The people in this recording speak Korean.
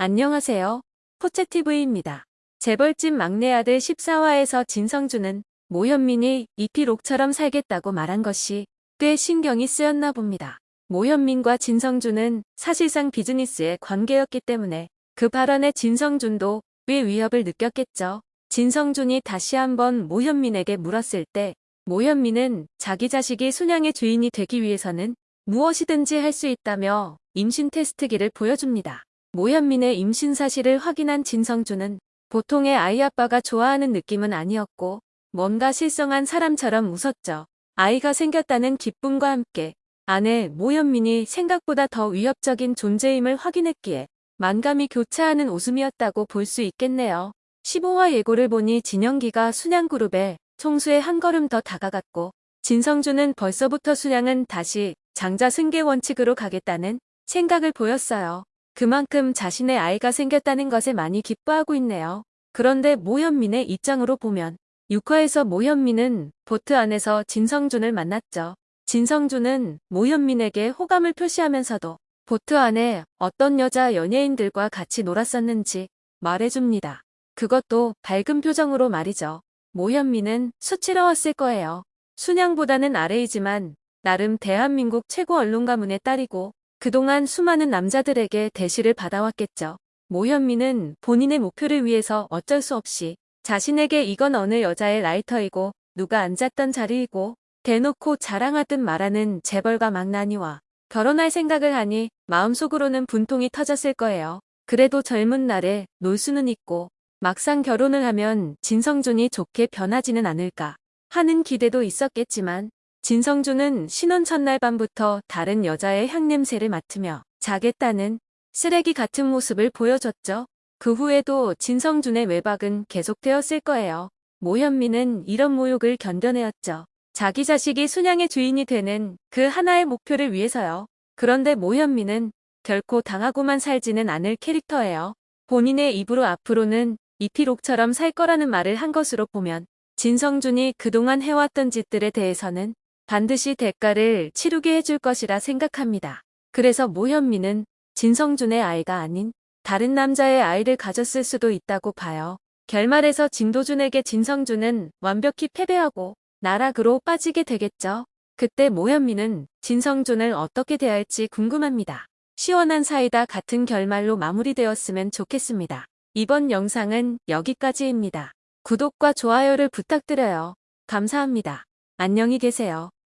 안녕하세요. 포채TV입니다. 재벌집 막내 아들 14화에서 진성준은 모현민이 이피록처럼 살겠다고 말한 것이 꽤 신경이 쓰였나 봅니다. 모현민과 진성준은 사실상 비즈니스의 관계였기 때문에 그 발언에 진성준도 꽤 위협을 느꼈겠죠. 진성준이 다시 한번 모현민에게 물었을 때 모현민은 자기 자식이 순양의 주인이 되기 위해서는 무엇이든지 할 수 있다며 임신 테스트기를 보여줍니다. 모현민의 임신 사실을 확인한 진성준은 보통의 아이 아빠가 좋아하는 느낌은 아니었고 뭔가 실성한 사람처럼 웃었죠. 아이가 생겼다는 기쁨과 함께 아내 모현민이 생각보다 더 위협적인 존재임을 확인했기에 만감이 교차하는 웃음이었다고 볼 수 있겠네요. 15화 예고를 보니 진영기가 순양그룹에 총수에 한 걸음 더 다가갔고 진성준은 벌써부터 순양은 다시 장자 승계 원칙으로 가겠다는 생각을 보였어요. 그만큼 자신의 아이가 생겼다는 것에 많이 기뻐하고 있네요. 그런데 모현민의 입장으로 보면 6화에서 모현민은 보트 안에서 진성준을 만났죠. 진성준은 모현민에게 호감을 표시하면서도 보트 안에 어떤 여자 연예인들과 같이 놀았었는지 말해줍니다. 그것도 밝은 표정으로 말이죠. 모현민은 수치러웠을 거예요. 순양보다는 아래이지만 나름 대한민국 최고 언론가 문의 딸이고 그동안 수많은 남자들에게 대시를 받아왔겠죠. 모현민은 본인의 목표를 위해서 어쩔 수 없이 자신에게 이건 어느 여자의 라이터이고 누가 앉았던 자리이고 대놓고 자랑하듯 말하는 재벌가 망나니와 결혼할 생각을 하니 마음속으로는 분통이 터졌을 거예요. 그래도 젊은 날에 놀 수는 있고 막상 결혼을 하면 진성준이 좋게 변하지는 않을까 하는 기대도 있었겠지만 진성준은 신혼 첫날 밤부터 다른 여자의 향냄새를 맡으며 자겠다는 쓰레기 같은 모습을 보여줬죠. 그 후에도 진성준의 외박은 계속되었을 거예요. 모현민은 이런 모욕을 견뎌내었죠. 자기 자식이 순양의 주인이 되는 그 하나의 목표를 위해서요. 그런데 모현민은 결코 당하고만 살지는 않을 캐릭터예요. 본인의 입으로 앞으로는 이피록처럼 살 거라는 말을 한 것으로 보면 진성준이 그동안 해왔던 짓들에 대해서는 반드시 대가를 치르게 해줄 것이라 생각합니다. 그래서 모현미는 진성준의 아이가 아닌 다른 남자의 아이를 가졌을 수도 있다고 봐요. 결말에서 진도준에게 진성준은 완벽히 패배하고 나락으로 빠지게 되겠죠. 그때 모현미는 진성준을 어떻게 대할지 궁금합니다. 시원한 사이다 같은 결말로 마무리되었으면 좋겠습니다. 이번 영상은 여기까지입니다. 구독과 좋아요를 부탁드려요. 감사합니다. 안녕히 계세요.